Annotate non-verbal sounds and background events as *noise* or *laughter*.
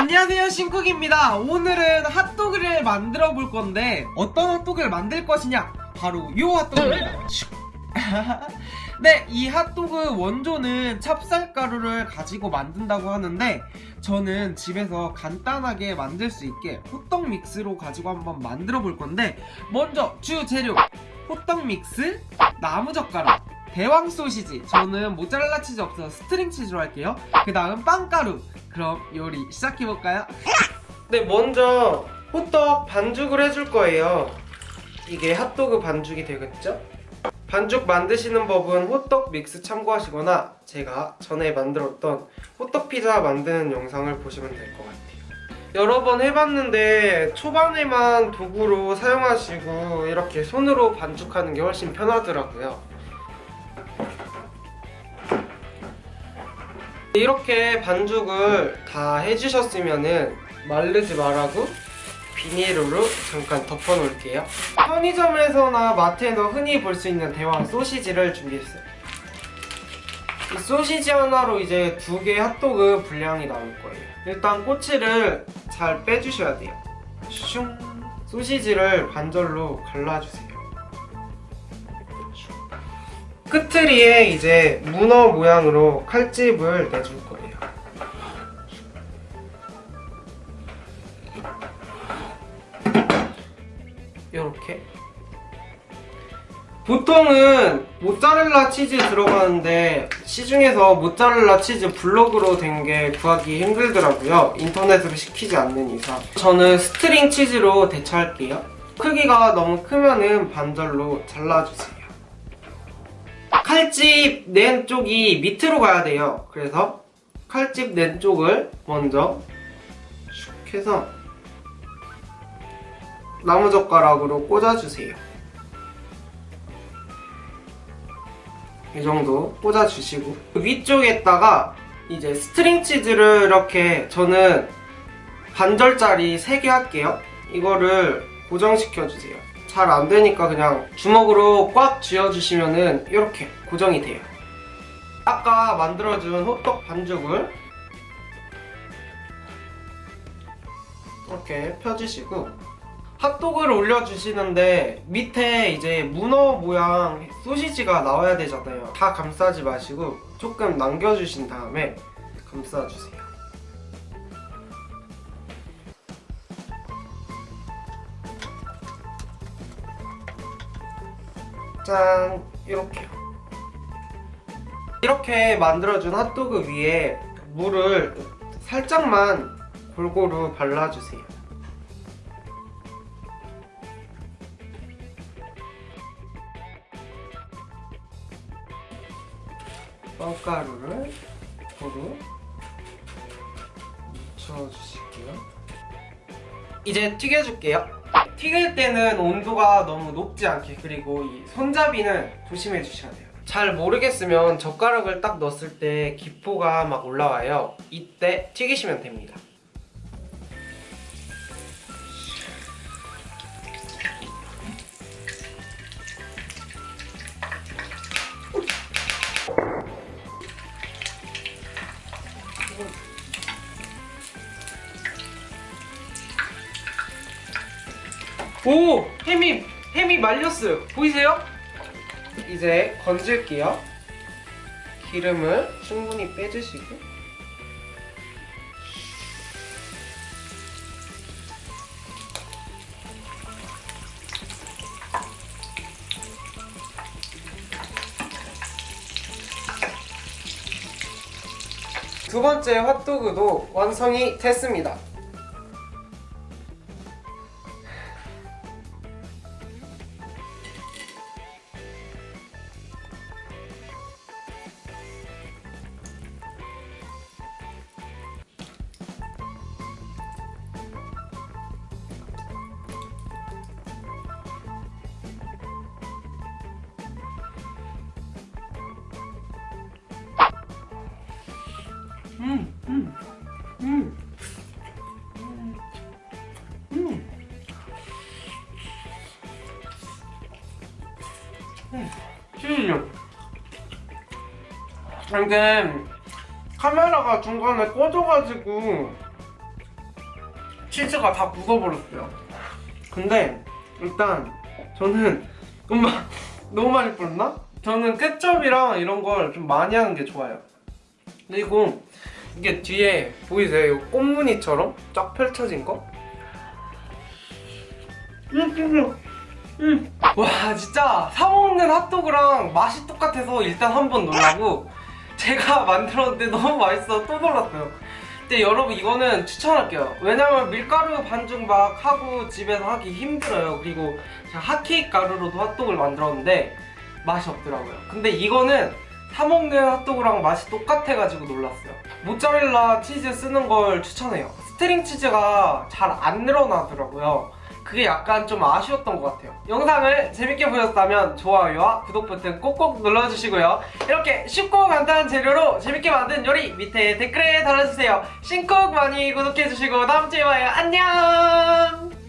안녕하세요 신쿡입니다. 오늘은 핫도그를 만들어 볼 건데 어떤 핫도그를 만들 것이냐? 바로 요 핫도그입니다. *laughs* 네, 이 핫도그 원조는 찹쌀가루를 가지고 만든다고 하는데 저는 집에서 간단하게 만들 수 있게 호떡 믹스로 가지고 한번 만들어 볼 건데 먼저 주재료 호떡 믹스, 나무젓가락, 대왕 소시지. 저는 모짜렐라 치즈 없어서 string 치즈로 할게요. 그 다음 빵가루. 그럼 요리 시작해볼까요? 네 먼저 호떡 반죽을 해줄 거예요. 이게 핫도그 반죽이 되겠죠? 반죽 만드시는 법은 호떡 믹스 참고하시거나 제가 전에 만들었던 호떡 피자 만드는 영상을 보시면 될 것 같아요. 여러 번 해봤는데 초반에만 도구로 사용하시고 이렇게 손으로 반죽하는 게 훨씬 편하더라고요 이렇게 반죽을 다 해주셨으면은 마르지 말라고 비닐으로 잠깐 덮어 놓을게요. 편의점에서나 마트에서 흔히 볼 수 있는 대왕 소시지를 준비했어요. 이 소시지 하나로 이제 두개 핫도그 분량이 나올 거예요. 일단 꼬치를 잘 빼주셔야 돼요. 슝! 소시지를 반절로 갈라주세요 끄트머리에 이제 문어 모양으로 칼집을 내줄 거예요. 이렇게. 보통은 모짜렐라 치즈 들어가는데 시중에서 모짜렐라 치즈 블록으로 된 게 구하기 힘들더라고요. 인터넷으로 시키지 않는 이상. 저는 string 치즈로 대체할게요. 크기가 너무 크면은 반절로 잘라주세요 칼집 낸 쪽이 밑으로 가야 돼요. 그래서 칼집 낸 쪽을 먼저 슉 해서 나무젓가락으로 꽂아주세요. 이 정도 꽂아주시고 그 위쪽에다가 이제 string 치즈를 이렇게 저는 반절짜리 3개 할게요. 이거를 고정시켜주세요 잘 안되니까 그냥 주먹으로 꽉 쥐어주시면 은 이렇게 고정이 돼요. 아까 만들어준 호떡 반죽을 이렇게 펴주시고 핫도그를 올려주시는데 밑에 이제 문어 모양 소시지가 나와야 되잖아요. 다 감싸지 마시고 조금 남겨주신 다음에 감싸주세요 짠 이렇게요 이렇게 만들어준 핫도그 위에 물을 살짝만 골고루 발라주세요. 빵가루를 고루 묻혀주실게요. 이제 튀겨줄게요 튀길 때는 온도가 너무 높지 않게 그리고 이 손잡이는 조심해 주셔야 돼요. 잘 모르겠으면 젓가락을 딱 넣었을 때 기포가 막 올라와요. 이때 튀기시면 됩니다 오! 햄이 햄이 말렸어요 보이세요? 이제 건질게요 기름을 충분히 빼주시고 두 번째 핫도그도 완성이 됐습니다 음, 이게 카메라가 중간에 꺼져가지고 치즈가 다 묻어버렸어요. 근데 일단 저는 엄마 너무 많이 뿌렸나? 저는 케첩이랑 이런 걸 좀 많이 하는 게 좋아요. 그리고 이게 뒤에 보이세요? 이거 꽃무늬처럼 쫙 펼쳐진 거? 음, 음, 음. 와 진짜 사 먹는 핫도그랑 맛이 똑같아서 일단 한 번 놀라고 제가 *laughs* 만들었는데 너무 맛있어 또 놀랐어요. 근데 여러분 이거는 추천할게요. 왜냐면 밀가루 반죽 막 하고 집에서 하기 힘들어요. 그리고 제가 핫케이크 가루로도 핫도그를 만들었는데 맛이 없더라고요. 근데 이거는 사 먹는 핫도그랑 맛이 똑같아가지고 놀랐어요. 모짜렐라 치즈 쓰는 걸 추천해요. string 치즈가 잘 안 늘어나더라고요. 그게 약간 좀 아쉬웠던 것 같아요. 영상을 재밌게 보셨다면 좋아요와 구독 버튼 꼭꼭 눌러주시고요. 이렇게 쉽고 간단한 재료로 재밌게 만든 요리 밑에 댓글에 달아주세요. 신쿡 많이 구독해주시고 다음주에 봐요. 안녕!